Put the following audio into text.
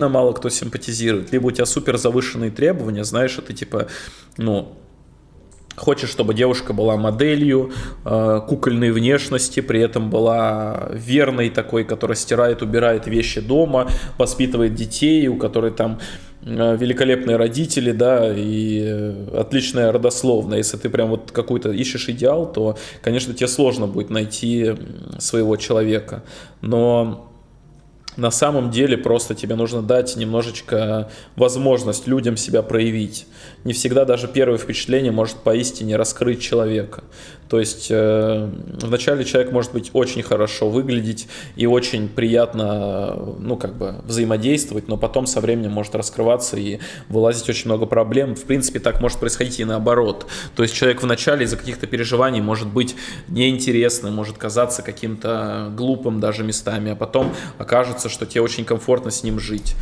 мало кто симпатизирует, либо у тебя супер завышенные требования, знаешь, это типа, ну, Хочешь, чтобы девушка была моделью, э, кукольной внешности, при этом была верной такой, которая стирает, убирает вещи дома, воспитывает детей, у которой там э, великолепные родители, да, и э, отличная родословная. Если ты прям вот какой-то ищешь идеал, то, конечно, тебе сложно будет найти своего человека. Но на самом деле просто тебе нужно дать немножечко возможность людям себя проявить. Не всегда даже первое впечатление может поистине раскрыть человека. То есть э, вначале человек может быть очень хорошо выглядеть и очень приятно, ну, как бы взаимодействовать, но потом со временем может раскрываться и вылазить очень много проблем. В принципе, так может происходить и наоборот. То есть человек вначале из-за каких-то переживаний может быть неинтересным, может казаться каким-то глупым даже местами, а потом окажется, что тебе очень комфортно с ним жить.